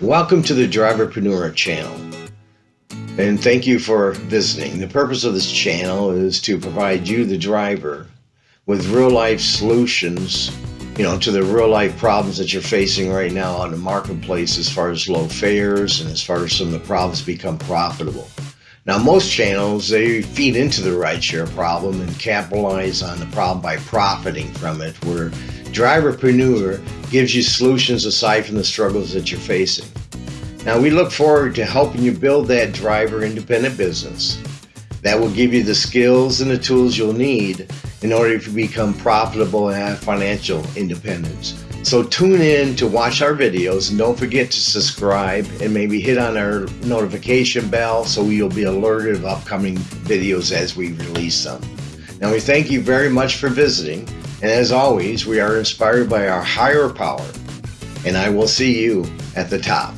Welcome to the Driverpreneur channel. And thank you for visiting. The purpose of this channel is to provide you, the driver, with real life solutions, you know, to the real life problems that you're facing right now on the marketplace as far as low fares and as far as some of the problems become profitable. Now, most channels, they feed into the rideshare problem and capitalize on the problem by profiting from it, where Driverpreneur gives you solutions aside from the struggles that you're facing. Now, we look forward to helping you build that driver independent business that will give you the skills and the tools you'll need in order to become profitable and have financial independence. So tune in to watch our videos and don't forget to subscribe and maybe hit on our notification bell so you'll be alerted of upcoming videos as we release them. Now we thank you very much for visiting and as always we are inspired by our higher power and I will see you at the top.